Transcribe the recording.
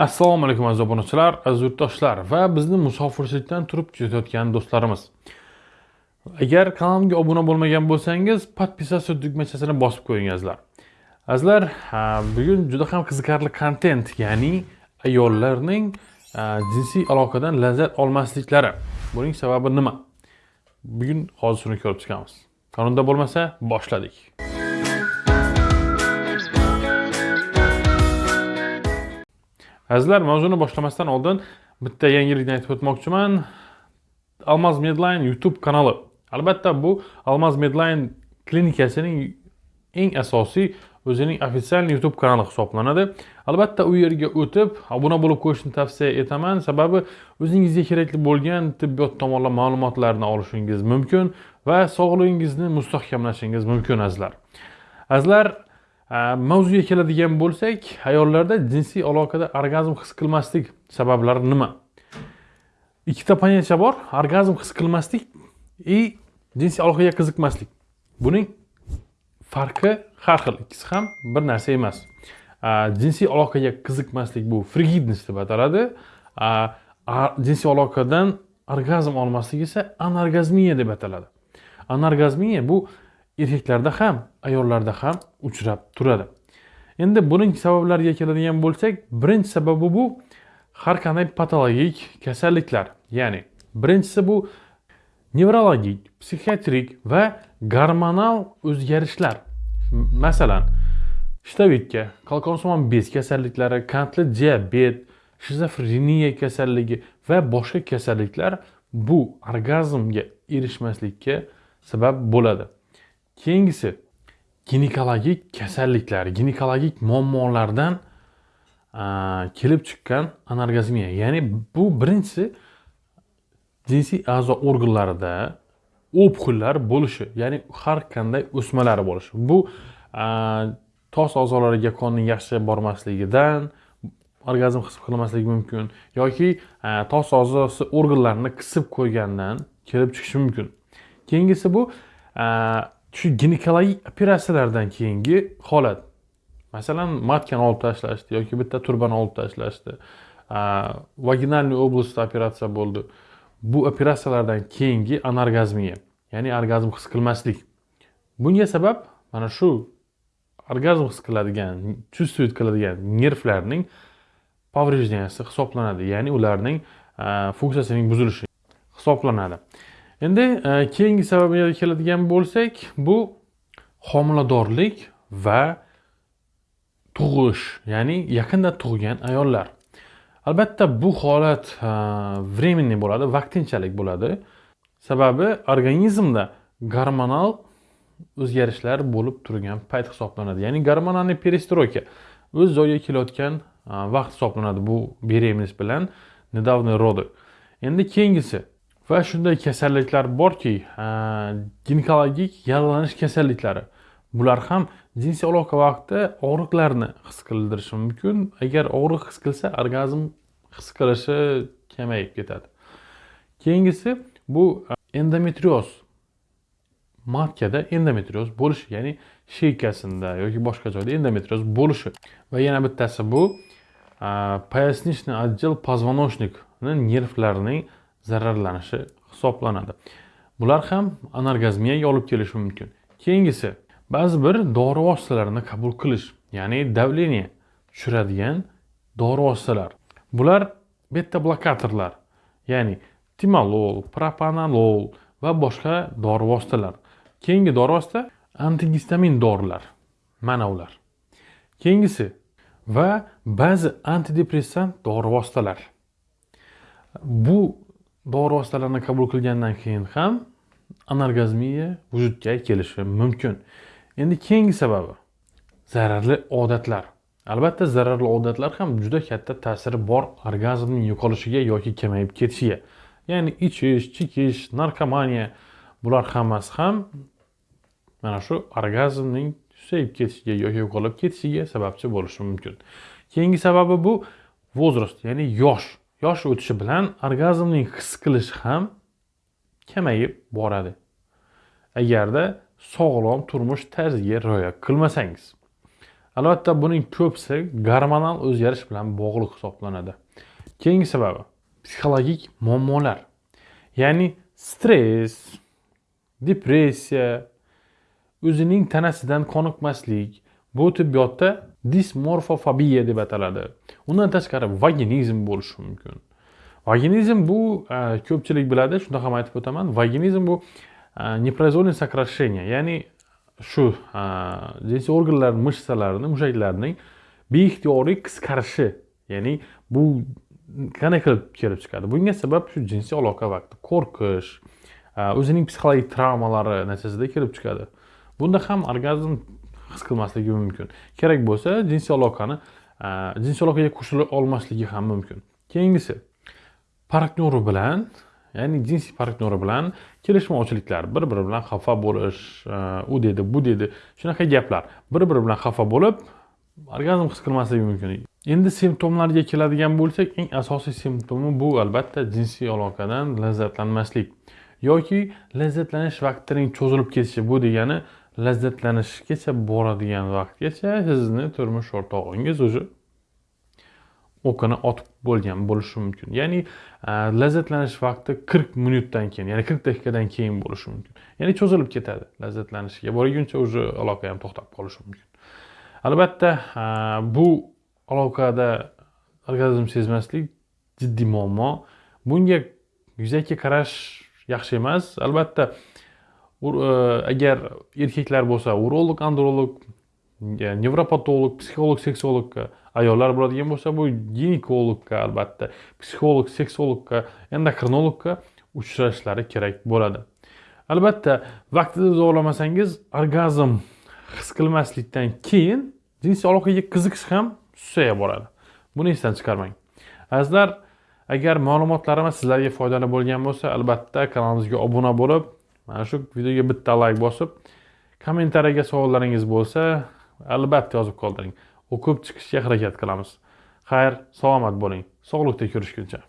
assalomu alaykum aziz obunachilar aziz yurtdoshlar va bizni musofirchilikdan turib kuzatayotgan do'stlarimiz. Agar kanalimga obuna bo'lmagan bo'lsangiz подписаться tugmachasini bosib qo'yingizlar. Azizlar bugun juda ham qiziqarli kontent ya'ni ayollarning jinsiy aloqadan lazzat olmasliklari. Buning sababi nima? Bugun hozir shuni ko'rib chiqamiz. Qonunda bo'lmasa boshladik. Azizlar mavzuni boshlamasdan oldin bitta yangilikni aytib o'tmoqchiman. Almaz medline youtube kanali. Albatta bu almaz medline klinikasining eng asosiy o'zining ofitsial youtube kanali hisoblanadi. Albatta u yerga o'tib obuna bo'lib qo'yishni tavsiya etaman. Sababi o'zingizga kerakli bo'lgan tibbiyot tomonlama ma'lumotlarni olishingiz mumkin va sog'lig'ingizni mustahkamlashingiz mumkin azizlar. Azizlar Э, mavzuga keladigan bo'lsak ayollarda jinsiy aloqada orgazm his qilmaslik sabablari nima? Ikkita понятие bor orgazm his qilmaslik и jinsiy aloqaga qiziqmaslik. Buning farqi har xil. Ikkisi ham bir narsa emas. Э, jinsiy aloqaga qiziqmaslik bu frigidность deb ataladi. Э, jinsiy aloqadan orgazm olmaslik esa anorgazmiya deb ataladi. Anorgazmiya bu erkaklarda ham ayollarda ham uchrab turadi. Endi buning sabablariga keladigan bo'lsak birinchi sababi bu har qanday patologik kasalliklar. Ya'ni birinchisi bu nevrologik psixiatrik va gormonal o'zgarishlar. Masalan shtavitka qalqonsimon bez kasalliklari qandli diabet shizofreniya kasalligi va boshqa kasalliklar bu orgazmga erishmaslikka sabab bo'ladi. Keyingisi ginekologik kasalliklar ginekologik muammolardan kelib chiqqan anorgazmiya ya'ni bu birinchisi jinsiy a'zo organlarida o'pqillar bo'lishi ya'ni har qanday o'smalar bo'lishi. Bu tos a'zolariga qonning yaxshi bormasligidan orgazm his qilmasligi mumkin yoki tos a'zosi organlarini qisib qo'ygandan kelib chiqishi mumkin. Keyingisi bu shu ginekologik operatsiyalardan keyingi holat. Masalan matkani olib tashlashdi yoki bitta turbani olib tashlashdi. Vaginalniy oblastda operatsiya bo'ldi. Bu operatsiyalardan keyingi anorgazmiya ya'ni orgazm his qilmaslik. Bunga sabab mana shu orgazm his qiladigan чувствовать qiladigan nervlarning поврежденияsi hisoblanadi ya'ni ularning funksiyasining buzilishi hisoblanadi. Endi e, keyingi sababiga keladigan bo'lsak bu homiladorlik va tug'ish ya'ni yaqinda tug'gan ayollar. Albatta bu holat e, временный bo'ladi vaqtinchalik bo'ladi. Sababi organizmda gormonal o'zgarishlar bo'lib turgan payt hisoblanadi. Ya'ni gormonalniy perestroyka o'z joyiga kelayotgan e, vaqt hisoblanadi bu беременность bilan недавний роды endi keyingisi va shunday kasalliklar borki ginekologik yallig'lanish kasalliklari. Bular ham jinsiy aloqa vaqtida og'riqlarni his qildirishi mumkin. Agar og'riq his qilsa orgazm his qilishi kamayib ketadi. Keyingisi bu endometrioz. Matkada endometrioz bo'lishi ya'ni sheykasinda yoki boshqa joyda endometrioz bo'lishi. Va yana bittasi bu поясничный отдел позвоночникni nervlarining zararlanishi hisoblanadi. Bular ham anorgazmiyaga olib kelishi mumkin. Keyingisi ba'zi bir dori vositalarini qabul qilish ya'ni давление tushiradigan dori vositalar. Bular beta blokatorlar ya'ni timolol propanolol va boshqa dori vositalar. Keyingi dori vosita antigistamin dorilar mana ular keyingisi va ba'zi antidepressant dori vositalar. Bu dori vositalarini qabul qilgandan keyin ham anorgazmiya vujudga kelishi mumkin. Endi keyingi sababi zararli odatlar. Albatta zararli odatlar ham juda katta ta'siri bor orgazmning yo'qolishiga yoki kamayib ketishiga. Ya'ni ichish chekish narkomaniya bular hammasi ham mana shu orgazmning susayib ketishiga yoki yo'qolib ketishiga sababchi bo'lishi mumkin. Keyingi sababi bu возраст ya'ni yosh. Yosh o'tishi bilan orgazmning his qilishi ham kamayib boradi. Agarda sog'lom turmush tarziga rioya qilmasangiz albatta buning ko'pisi gormonal o'zgarish bilan bog'liq hisoblanadi. Keyingi sababi psixologik muammolar ya'ni stress depressiya o'zining tanasidan qoniqmaslik. Bu tibbiyotda dismorfofobiya deb ataladi undan tashqari vaginizm bo'lishi mumkin vaginizm bu e, ko'pchilik biladi shunda ham aytib o'taman vaginizm bu e, непроизвольное сокращение ya'ni shu jinsiy e, organlar mishsalarini mushaklarning beixtiyoriy qisqarishi ya'ni bu qanday qilib kelib chiqadi bunga sabab shu jinsiy aloqa vaqti qo'rqish o'zining psixologik travmalari natijasida kelib chiqadi bunda ham orgazm his qilmasligi mumkin. Kerak bo'lsa jinsiy aloqani e, jinsiy aloqaga qo'shila olmasligi ham mumkin. Keyingisi partnyori bilan ya'ni jinsiy partnyori bilan kelishmovchiliklar bir biri bilan xafa bo'lish e, u dedi bu dedi shunaqa gaplar. Bir biri bilan xafa bo'lib orgazm his qilmasligi mumkin. Endi simptomlarga keladigan bo'lsak eng asosiy simptomi bu albatta jinsiy aloqadan lazzatlanmaslik yoki lazzatlanish vaqtining cho'zilib ketishi. Bu degani lazzatlanishgacha boradigan vaqtgacha sizni turmush o'rtog'ingiz уже o'qini otib bo'lgan bo'lishi mumkin. Ya'ni lazzatlanish vaqti qirq minutdan keyin ya'ni qirq daqiqadan keyin bo'lishi mumkin. Ya'ni cho'zilib ketadi lazzatlanishga borguncha уже aloqa ham to'xtab qolishi mumkin. Albatta bu aloqada orgazm sezmaslik jiddiy muammo. Bunga yuzaki qarash yaxshi emas. Albatta E, agar erkaklar bo'lsa urolog androlog nevropatolog psixolog seksologga ayollar bo'ladigan bo'lsa bu ginekologga albatta psixolog seksologga endokrinologga uchrashlari kerak bo'ladi. Albatta vaqtida davolamasangiz orgazm his qilmaslikdan keyin jinsiy aloqaga qiziqish ham susaya boradi. Buni esdan chiqarmang. Azizlar agar ma'lumotlarimiz sizlarga foydali bo'lgan bo'lsa albatta kanalimizga obuna bo'lib mana shu videoga bitta layk bosib kommentariyaga savollaringiz bo'lsa albatta yozib qoldiring. O'qib chiqishga harakat qilamiz. Xayr salomat bo'ling. Sog'likda ko'rishguncha.